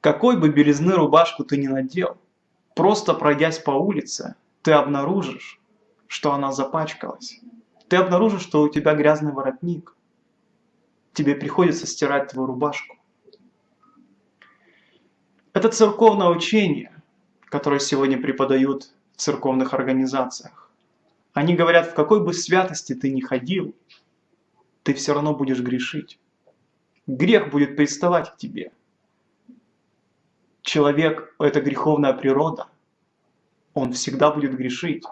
Какой бы белизны рубашку ты ни надел, просто пройдясь по улице, ты обнаружишь, что она запачкалась. Ты обнаружишь, что у тебя грязный воротник. Тебе приходится стирать твою рубашку. Это церковное учение, которое сегодня преподают в церковных организациях. Они говорят, в какой бы святости ты ни ходил, ты все равно будешь грешить. Грех будет приставать к тебе. Человек – это греховная природа. Он всегда будет грешить.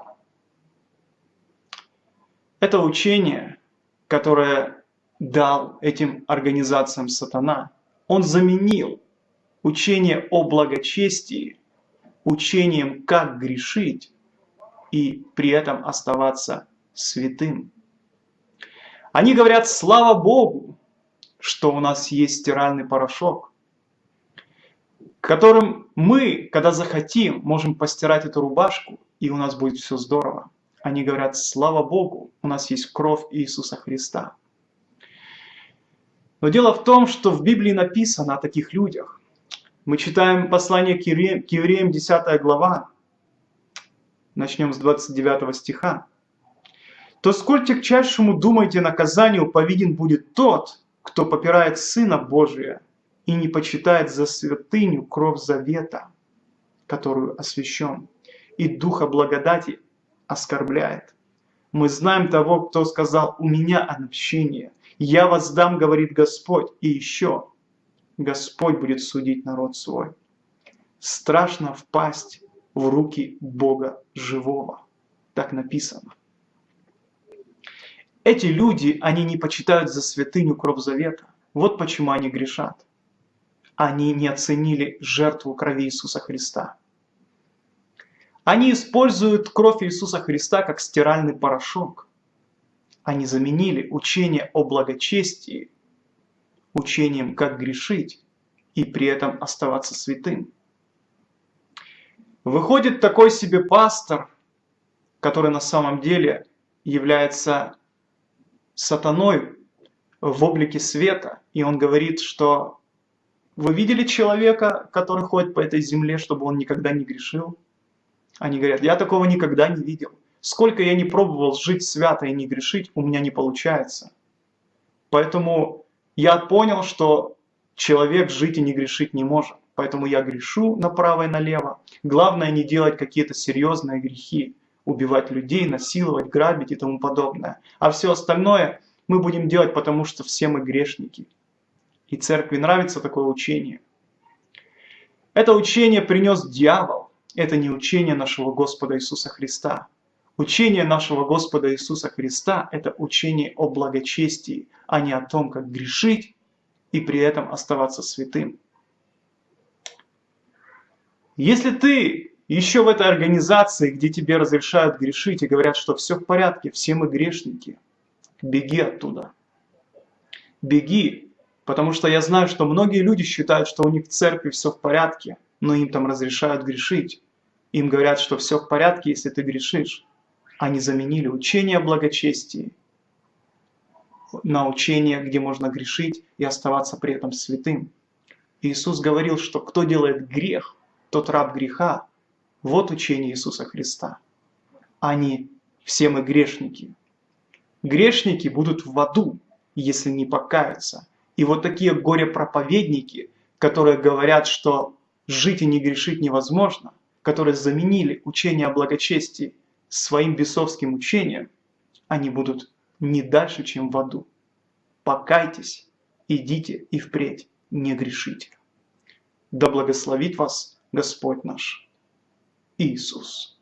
Это учение, которое дал этим организациям сатана, он заменил учение о благочестии учением, как грешить и при этом оставаться святым. Они говорят, слава Богу, что у нас есть стиральный порошок, которым мы, когда захотим, можем постирать эту рубашку, и у нас будет все здорово. Они говорят, слава Богу, у нас есть кровь Иисуса Христа. Но дело в том, что в Библии написано о таких людях. Мы читаем послание к евреям, 10 глава, начнем с 29 стиха. «То сколь тягчайшему думайте наказанию повиден будет тот, кто попирает Сына Божия и не почитает за святыню кровь завета, которую освящен, и Духа благодати оскорбляет. Мы знаем того, кто сказал, у меня отмщение, я воздам, говорит Господь, и еще Господь будет судить народ свой. Страшно впасть в руки Бога живого. Так написано. Эти люди, они не почитают за святыню кровь завета. Вот почему они грешат. Они не оценили жертву крови Иисуса Христа. Они используют кровь Иисуса Христа как стиральный порошок. Они заменили учение о благочестии учением, как грешить и при этом оставаться святым. Выходит такой себе пастор, который на самом деле является сатаной в облике света, и он говорит, что вы видели человека, который ходит по этой земле, чтобы он никогда не грешил? Они говорят, я такого никогда не видел. Сколько я не пробовал жить свято и не грешить, у меня не получается. Поэтому я понял, что человек жить и не грешить не может. Поэтому я грешу направо и налево. Главное не делать какие-то серьезные грехи. Убивать людей, насиловать, грабить и тому подобное. А все остальное мы будем делать, потому что все мы грешники. И церкви нравится такое учение. Это учение принес дьявол. Это не учение нашего Господа Иисуса Христа. Учение нашего Господа Иисуса Христа – это учение о благочестии, а не о том, как грешить и при этом оставаться святым. Если ты еще в этой организации, где тебе разрешают грешить и говорят, что все в порядке, все мы грешники, беги оттуда. Беги, потому что я знаю, что многие люди считают, что у них в церкви все в порядке, но им там разрешают грешить. Им говорят, что все в порядке, если ты грешишь. Они заменили учение о благочестии на учение, где можно грешить и оставаться при этом святым. Иисус говорил, что кто делает грех, тот раб греха. Вот учение Иисуса Христа. Они все мы грешники. Грешники будут в аду, если не покаются. И вот такие горе-проповедники, которые говорят, что жить и не грешить невозможно, которые заменили учение о благочестии своим бесовским учением, они будут не дальше, чем в аду. Покайтесь, идите и впредь не грешите. Да благословит вас Господь наш Иисус.